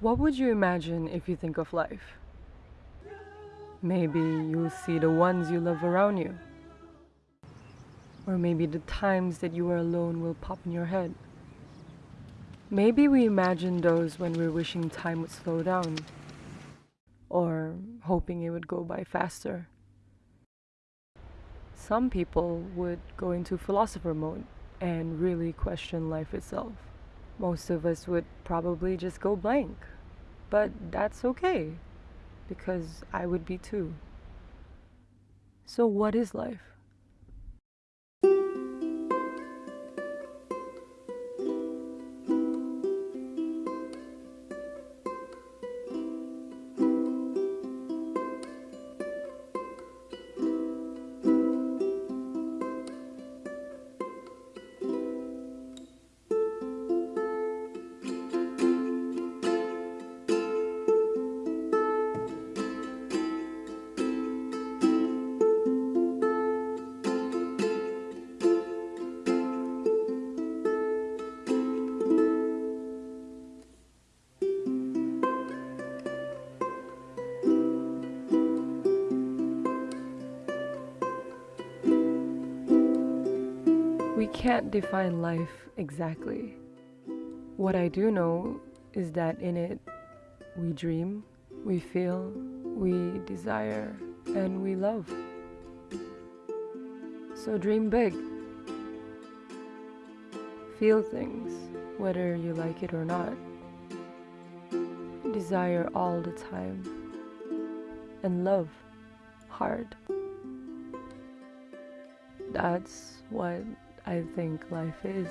What would you imagine if you think of life? Maybe you'll see the ones you love around you. Or maybe the times that you are alone will pop in your head. Maybe we imagine those when we're wishing time would slow down. Or hoping it would go by faster. Some people would go into philosopher mode and really question life itself. Most of us would probably just go blank. But that's okay, because I would be too. So, what is life? We can't define life exactly. What I do know is that in it, we dream, we feel, we desire, and we love. So dream big. Feel things, whether you like it or not. Desire all the time. And love hard. That's what I think life is.